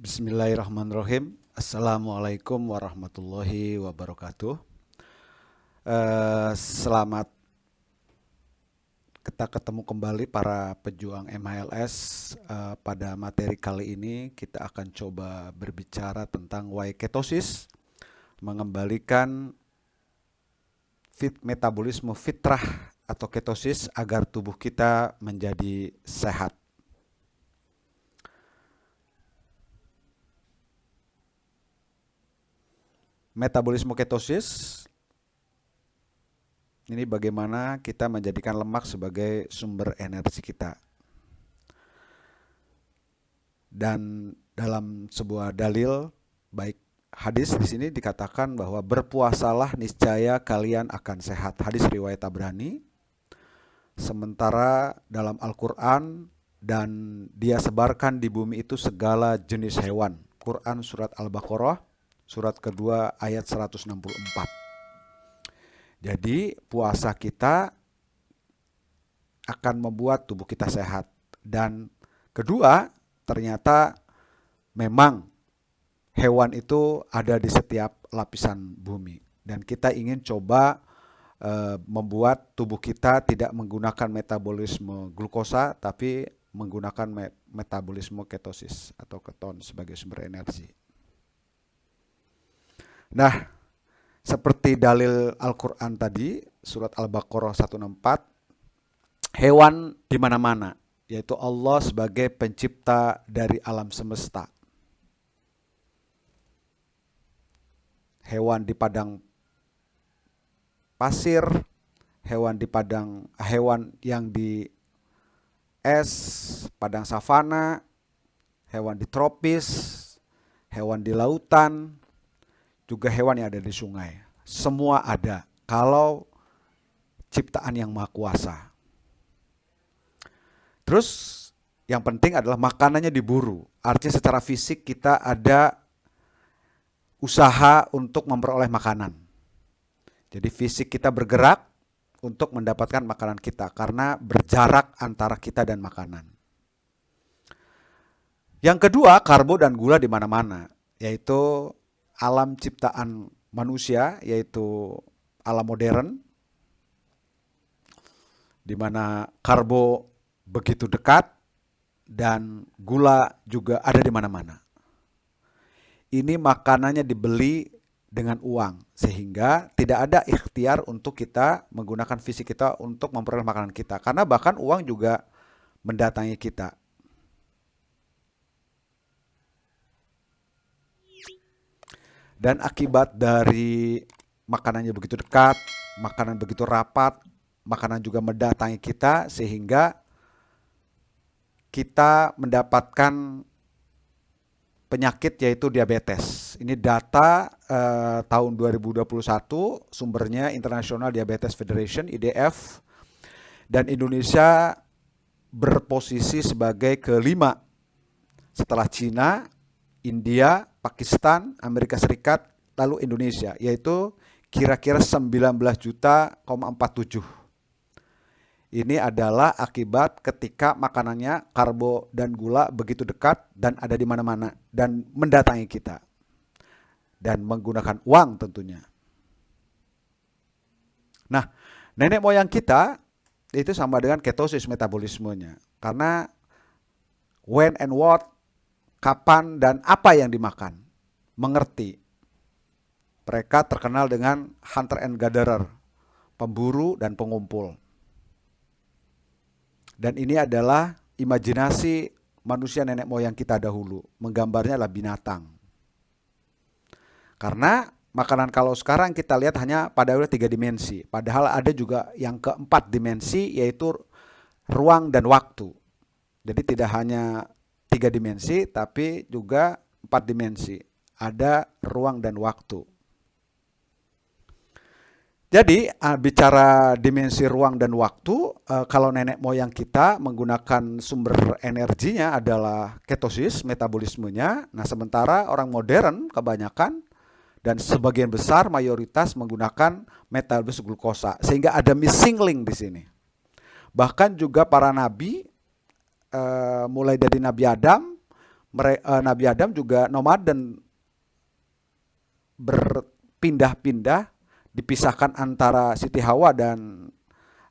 Bismillahirrahmanirrahim. Assalamualaikum warahmatullahi wabarakatuh. Uh, selamat kita ketemu kembali para pejuang MHLS. Eh, pada materi kali ini kita akan coba berbicara tentang why ketosis, mengembalikan fit metabolisme fitrah atau ketosis agar tubuh kita menjadi sehat. Metabolisme ketosis ini bagaimana kita menjadikan lemak sebagai sumber energi kita. Dan dalam sebuah dalil baik hadis di sini dikatakan bahwa berpuasalah niscaya kalian akan sehat. Hadis riwayat Tabrani. Sementara dalam Al-Qur'an dan dia sebarkan di bumi itu segala jenis hewan. Quran surat Al-Baqarah surat kedua ayat 164. Jadi puasa kita akan membuat tubuh kita sehat. Dan kedua, ternyata memang hewan itu ada di setiap lapisan bumi. Dan kita ingin coba e, membuat tubuh kita tidak menggunakan metabolisme glukosa, tapi menggunakan metabolisme ketosis atau keton sebagai sumber energi. Nah, seperti dalil Al-Quran tadi, surat Al-Baqarah 164, hewan di mana-mana, yaitu Allah sebagai pencipta dari alam semesta. Hewan di padang pasir, hewan di padang hewan yang di es, padang savana, hewan di tropis, hewan di lautan, juga hewan yang ada di sungai. Semua ada kalau ciptaan yang maha kuasa. Terus yang penting adalah makanannya diburu. Artinya secara fisik kita ada usaha untuk memperoleh makanan. Jadi fisik kita bergerak untuk mendapatkan makanan kita karena berjarak antara kita dan makanan. Yang kedua, karbo dan gula di mana-mana, yaitu alam ciptaan manusia yaitu alam modern di mana karbo begitu dekat dan gula juga ada di mana-mana. Ini makanannya dibeli dengan uang sehingga tidak ada ikhtiar untuk kita menggunakan fisik kita untuk memperoleh makanan kita karena bahkan uang juga mendatangi kita. Dan akibat dari makanannya begitu dekat, makanan begitu rapat, makanan juga mendatangi kita sehingga kita mendapatkan penyakit yaitu diabetes. Ini data eh, tahun 2021 sumbernya International Diabetes Federation IDF dan Indonesia berposisi sebagai kelima setelah Cina, India, Pakistan, Amerika Serikat, lalu Indonesia, yaitu kira-kira 19 juta 47. Ini adalah akibat ketika makanannya karbo dan gula begitu dekat dan ada di mana-mana dan mendatangi kita. Dan menggunakan uang tentunya. Nah, nenek moyang kita itu sama dengan ketosis metabolismenya. Karena when and what kapan dan apa yang dimakan. Mengerti. Mereka terkenal dengan hunter and gatherer, pemburu dan pengumpul. Dan ini adalah imajinasi manusia nenek moyang kita dahulu. Menggambarnya adalah binatang. Karena makanan kalau sekarang kita lihat hanya pada tiga dimensi. Padahal ada juga yang keempat dimensi yaitu ruang dan waktu. Jadi tidak hanya tiga dimensi tapi juga empat dimensi. Ada ruang dan waktu. Jadi bicara dimensi ruang dan waktu, uh, kalau nenek moyang kita menggunakan sumber energinya adalah ketosis, metabolismenya. Nah sementara orang modern kebanyakan dan sebagian besar mayoritas menggunakan metabolisme glukosa. Sehingga ada missing link di sini. Bahkan juga para nabi uh, mulai dari Nabi Adam, uh, Nabi Adam juga nomaden berpindah-pindah dipisahkan antara Siti Hawa dan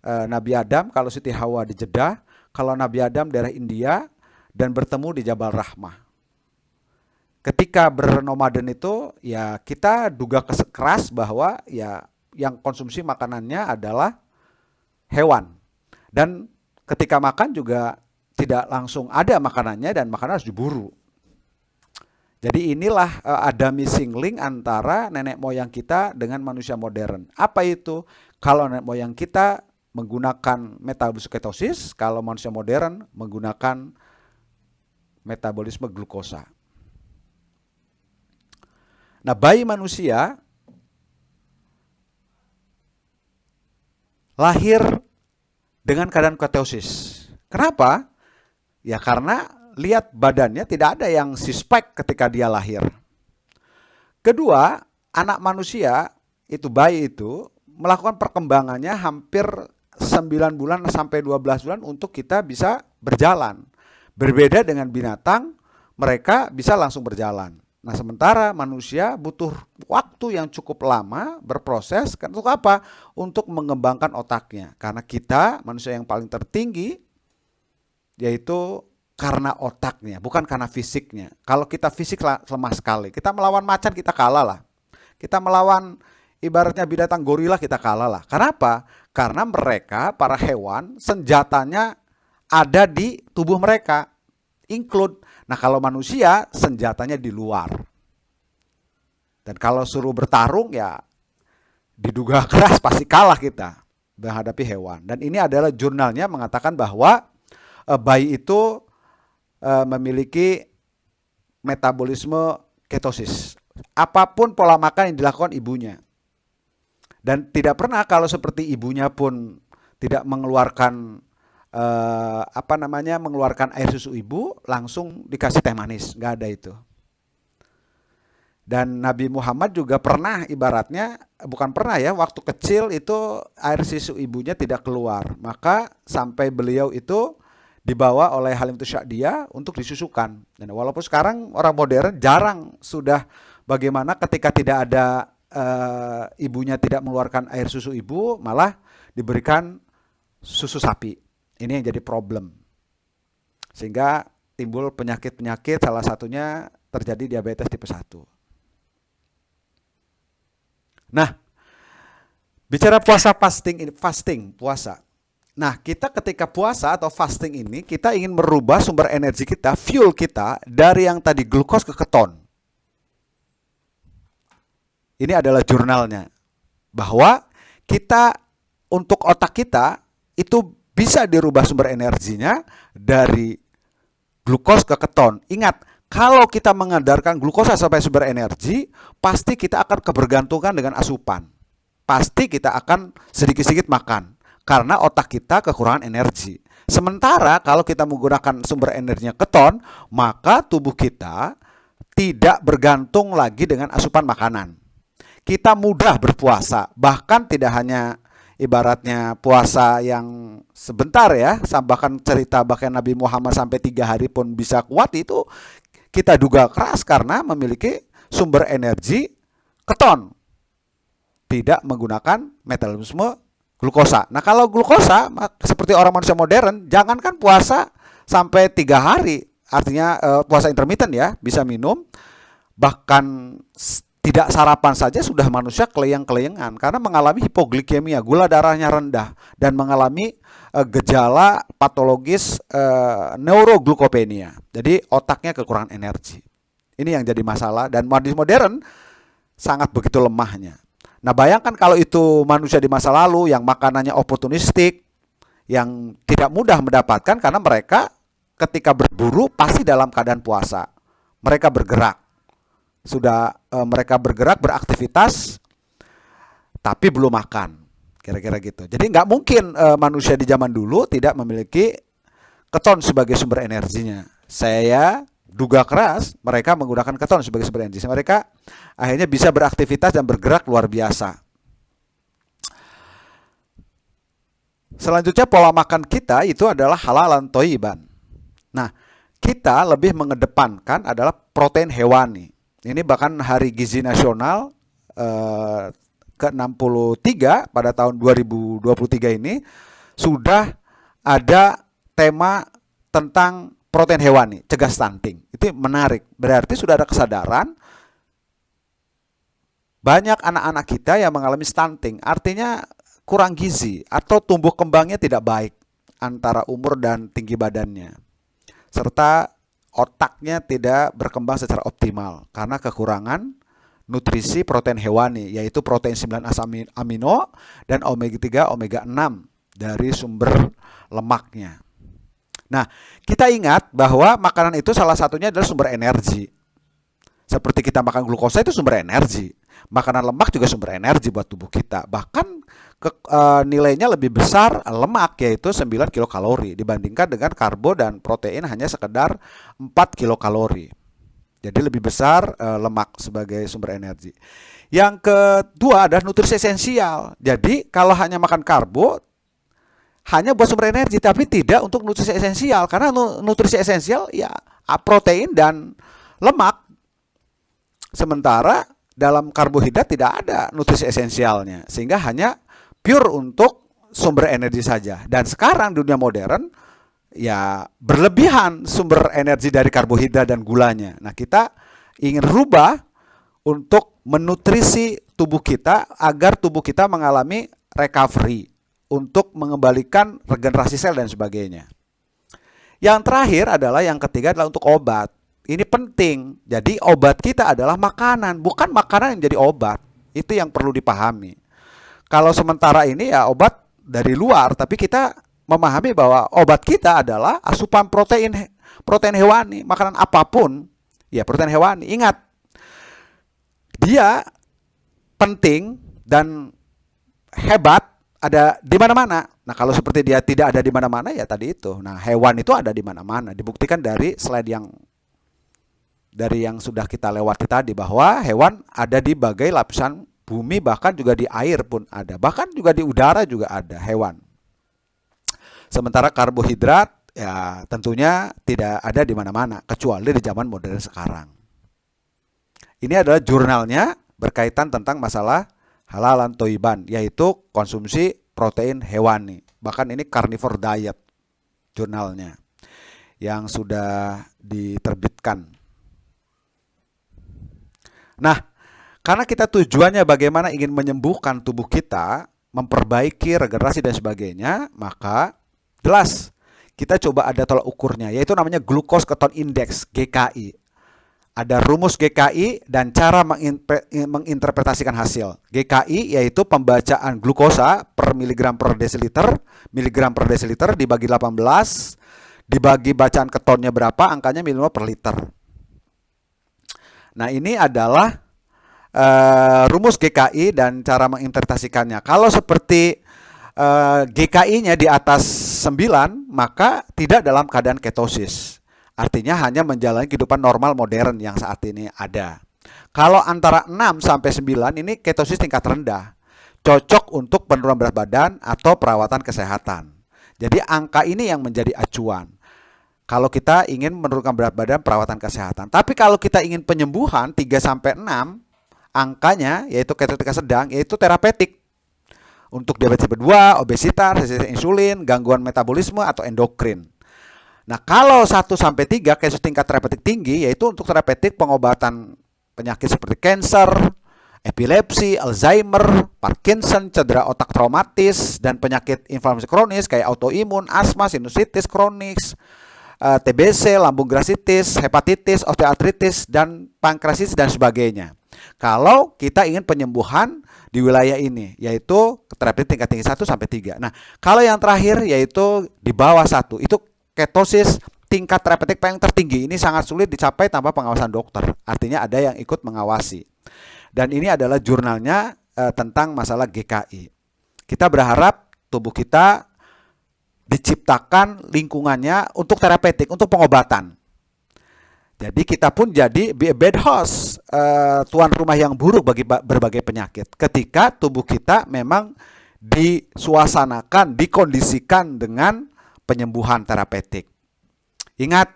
uh, Nabi Adam. Kalau Siti Hawa di Jeddah, kalau Nabi Adam daerah India dan bertemu di Jabal Rahmah. Ketika bernomaden itu ya kita duga keras bahwa ya yang konsumsi makanannya adalah hewan. Dan ketika makan juga tidak langsung ada makanannya dan makanan harus diburu. Jadi inilah uh, ada missing link antara nenek moyang kita dengan manusia modern. Apa itu? Kalau nenek moyang kita menggunakan metabolisme ketosis, kalau manusia modern menggunakan metabolisme glukosa. Nah, bayi manusia lahir dengan keadaan ketosis. Kenapa? Ya karena lihat badannya tidak ada yang suspek ketika dia lahir. Kedua, anak manusia itu bayi itu melakukan perkembangannya hampir 9 bulan sampai 12 bulan untuk kita bisa berjalan. Berbeda dengan binatang, mereka bisa langsung berjalan. Nah, sementara manusia butuh waktu yang cukup lama berproses untuk apa? Untuk mengembangkan otaknya. Karena kita manusia yang paling tertinggi yaitu karena otaknya, bukan karena fisiknya. Kalau kita fisik lemah sekali, kita melawan macan kita kalah lah. Kita melawan ibaratnya binatang gorila kita kalah lah. Kenapa? Karena mereka para hewan senjatanya ada di tubuh mereka, include. Nah kalau manusia senjatanya di luar. Dan kalau suruh bertarung ya diduga keras pasti kalah kita menghadapi hewan. Dan ini adalah jurnalnya mengatakan bahwa eh, bayi itu uh, memiliki metabolisme ketosis. Apa pun pola makan yang dilakukan ibunya. Dan tidak pernah kalau seperti ibunya pun tidak mengeluarkan uh, apa namanya mengeluarkan air susu ibu langsung dikasih teh manis, nggak ada itu. Dan Nabi Muhammad juga pernah ibaratnya bukan pernah ya waktu kecil itu air susu ibunya tidak keluar, maka sampai beliau itu dibawa oleh Halim Syakdia untuk disusukan. Dan walaupun sekarang orang modern jarang sudah bagaimana ketika tidak ada e, ibunya tidak mengeluarkan air susu ibu, malah diberikan susu sapi. Ini yang jadi problem. Sehingga timbul penyakit-penyakit salah satunya terjadi diabetes tipe 1. Nah, bicara puasa fasting fasting, puasa. Nah, kita ketika puasa atau fasting ini, kita ingin merubah sumber energi kita, fuel kita, dari yang tadi glukos ke keton. Ini adalah jurnalnya. Bahwa kita, untuk otak kita, itu bisa dirubah sumber energinya dari glukos ke keton. Ingat, kalau kita mengadarkan glukosa sebagai sumber energi, pasti kita akan kebergantungan dengan asupan. Pasti kita akan sedikit-sedikit makan karena otak kita kekurangan energi. Sementara kalau kita menggunakan sumber energinya keton, maka tubuh kita tidak bergantung lagi dengan asupan makanan. Kita mudah berpuasa, bahkan tidak hanya ibaratnya puasa yang sebentar ya, bahkan cerita bahkan Nabi Muhammad sampai tiga hari pun bisa kuat itu kita duga keras karena memiliki sumber energi keton, tidak menggunakan metabolisme glukosa. Nah kalau glukosa seperti orang manusia modern, jangankan puasa sampai tiga hari, artinya uh, puasa intermittent ya, bisa minum, bahkan tidak sarapan saja sudah manusia keleyang-keleyangan karena mengalami hipoglikemia, gula darahnya rendah dan mengalami uh, gejala patologis uh, neuroglukopenia. Jadi otaknya kekurangan energi. Ini yang jadi masalah dan modern sangat begitu lemahnya. Nah bayangkan kalau itu manusia di masa lalu yang makanannya oportunistik, yang tidak mudah mendapatkan karena mereka ketika berburu pasti dalam keadaan puasa. Mereka bergerak, sudah e, mereka bergerak beraktivitas, tapi belum makan, kira-kira gitu. Jadi nggak mungkin e, manusia di zaman dulu tidak memiliki keton sebagai sumber energinya. Saya duga keras mereka menggunakan keton sebagai sumber energi. Mereka akhirnya bisa beraktivitas dan bergerak luar biasa. Selanjutnya pola makan kita itu adalah halalan toiban. Nah, kita lebih mengedepankan adalah protein hewani. Ini bahkan Hari Gizi Nasional eh, ke-63 pada tahun 2023 ini sudah ada tema tentang protein hewani, cegah stunting. Itu menarik. Berarti sudah ada kesadaran banyak anak-anak kita yang mengalami stunting. Artinya kurang gizi atau tumbuh kembangnya tidak baik antara umur dan tinggi badannya. Serta otaknya tidak berkembang secara optimal karena kekurangan nutrisi protein hewani yaitu protein 9 asam amino dan omega 3 omega 6 dari sumber lemaknya. Nah, kita ingat bahwa makanan itu salah satunya adalah sumber energi. Seperti kita makan glukosa itu sumber energi. Makanan lemak juga sumber energi buat tubuh kita. Bahkan ke, e, nilainya lebih besar lemak yaitu 9 kilokalori dibandingkan dengan karbo dan protein hanya sekedar 4 kilokalori. Jadi lebih besar e, lemak sebagai sumber energi. Yang kedua adalah nutrisi esensial. Jadi kalau hanya makan karbo hanya buat sumber energi tapi tidak untuk nutrisi esensial. Karena nutrisi esensial ya protein dan lemak. Sementara dalam karbohidrat tidak ada nutrisi esensialnya. Sehingga hanya pure untuk sumber energi saja. Dan sekarang dunia modern ya berlebihan sumber energi dari karbohidrat dan gulanya. Nah kita ingin rubah untuk menutrisi tubuh kita agar tubuh kita mengalami recovery untuk mengembalikan regenerasi sel dan sebagainya. Yang terakhir adalah yang ketiga adalah untuk obat. Ini penting. Jadi obat kita adalah makanan, bukan makanan yang jadi obat. Itu yang perlu dipahami. Kalau sementara ini ya obat dari luar, tapi kita memahami bahwa obat kita adalah asupan protein protein hewani, makanan apa pun, ya protein hewani. Ingat, dia penting dan hebat ada di mana-mana. Nah, kalau seperti dia tidak ada di mana-mana ya tadi itu. Nah, hewan itu ada di mana-mana. Dibuktikan dari slide yang dari yang sudah kita lewati tadi bahwa hewan ada di bagai lapisan bumi bahkan juga di air pun ada. Bahkan juga di udara juga ada hewan. Sementara karbohidrat ya tentunya tidak ada di mana-mana kecuali di zaman modern sekarang. Ini adalah jurnalnya berkaitan tentang masalah halalan toiban yaitu konsumsi protein hewani. Bahkan ini carnivore diet jurnalnya yang sudah diterbitkan. Nah, karena kita tujuannya bagaimana ingin menyembuhkan tubuh kita, memperbaiki regenerasi dan sebagainya, maka jelas kita coba ada tolak ukurnya yaitu namanya glucose keton index GKI ada rumus GKI dan cara menginterpretasikan hasil. GKI yaitu pembacaan glukosa per miligram per desiliter, miligram per desiliter dibagi 18, dibagi bacaan ketonnya berapa, angkanya miligram per liter. Nah ini adalah uh, rumus GKI dan cara menginterpretasikannya. Kalau seperti uh, eh, GKI-nya di atas 9, maka tidak dalam keadaan ketosis. Artinya hanya menjalani kehidupan normal modern yang saat ini ada. Kalau antara 6 sampai 9 ini ketosis tingkat rendah. Cocok untuk penurunan berat badan atau perawatan kesehatan. Jadi angka ini yang menjadi acuan. Kalau kita ingin menurunkan berat badan perawatan kesehatan. Tapi kalau kita ingin penyembuhan 3 sampai 6 angkanya yaitu ketotika sedang yaitu terapeutik untuk diabetes tipe 2, obesitas, resistensi insulin, gangguan metabolisme atau endokrin. Nah, kalau 1 sampai 3 kasus tingkat terapeutik tinggi yaitu untuk terapeutik pengobatan penyakit seperti kanker, epilepsi, Alzheimer, Parkinson, cedera otak traumatis dan penyakit inflamasi kronis kayak autoimun, asma, sinusitis kronis, eh, TBC, lambung grasitis, hepatitis, osteoartritis dan pankreatitis dan sebagainya. Kalau kita ingin penyembuhan di wilayah ini yaitu terapeutik tingkat tinggi 1 sampai 3. Nah, kalau yang terakhir yaitu di bawah 1 itu ketosis tingkat terapeutik paling tertinggi ini sangat sulit dicapai tanpa pengawasan dokter. Artinya ada yang ikut mengawasi. Dan ini adalah jurnalnya e, tentang masalah GKI. Kita berharap tubuh kita diciptakan lingkungannya untuk terapeutik, untuk pengobatan. Jadi kita pun jadi be a host, e, tuan rumah yang buruk bagi berbagai penyakit. Ketika tubuh kita memang disuasanakan, dikondisikan dengan penyembuhan terapeutik. Ingat,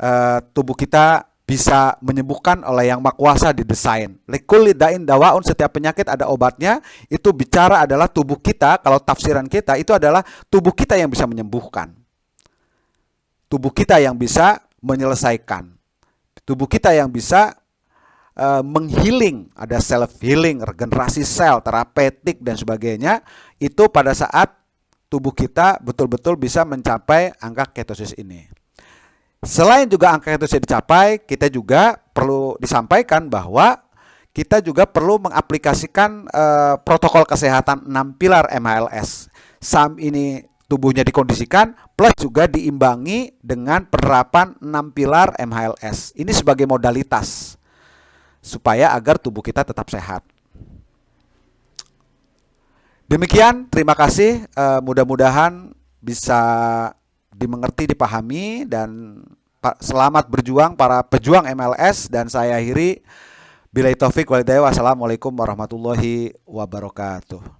uh, tubuh kita bisa menyembuhkan oleh yang makuasa didesain. Likulli dain dawaun setiap penyakit ada obatnya. Itu bicara adalah tubuh kita, kalau tafsiran kita itu adalah tubuh kita yang bisa menyembuhkan. Tubuh kita yang bisa menyelesaikan. Tubuh kita yang bisa uh, menghealing, ada self healing, regenerasi sel, terapeutik dan sebagainya. Itu pada saat tubuh kita betul-betul bisa mencapai angka ketosis ini. Selain juga angka bisa dicapai, kita juga perlu disampaikan bahwa kita juga perlu mengaplikasikan uh, protokol kesehatan 6 pilar MHLS. SAM ini tubuhnya dikondisikan plus juga diimbangi dengan penerapan 6 pilar MHLS. Ini sebagai modalitas supaya agar tubuh kita tetap sehat. Demikian, terima kasih. Uh, Mudah-mudahan bisa dimengerti, dipahami dan selamat berjuang para pejuang MLS dan saya akhiri bila taufik walhidayah wassalamualaikum warahmatullahi wabarakatuh.